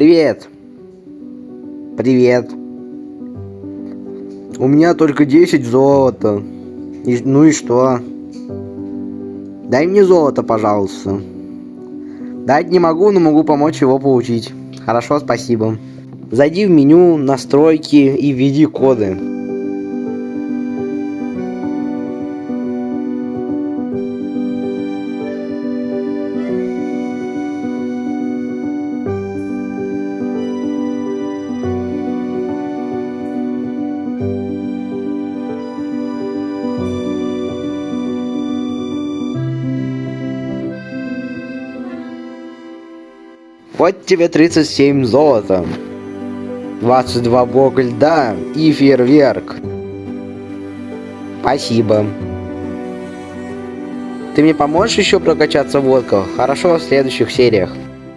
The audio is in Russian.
Привет. Привет. У меня только 10 золота. И, ну и что? Дай мне золото, пожалуйста. Дать не могу, но могу помочь его получить. Хорошо, спасибо. Зайди в меню, настройки и введи коды. Вот тебе 37 золота. 22 блока льда и фейерверк. Спасибо. Ты мне поможешь еще прокачаться в лодках? Хорошо, в следующих сериях.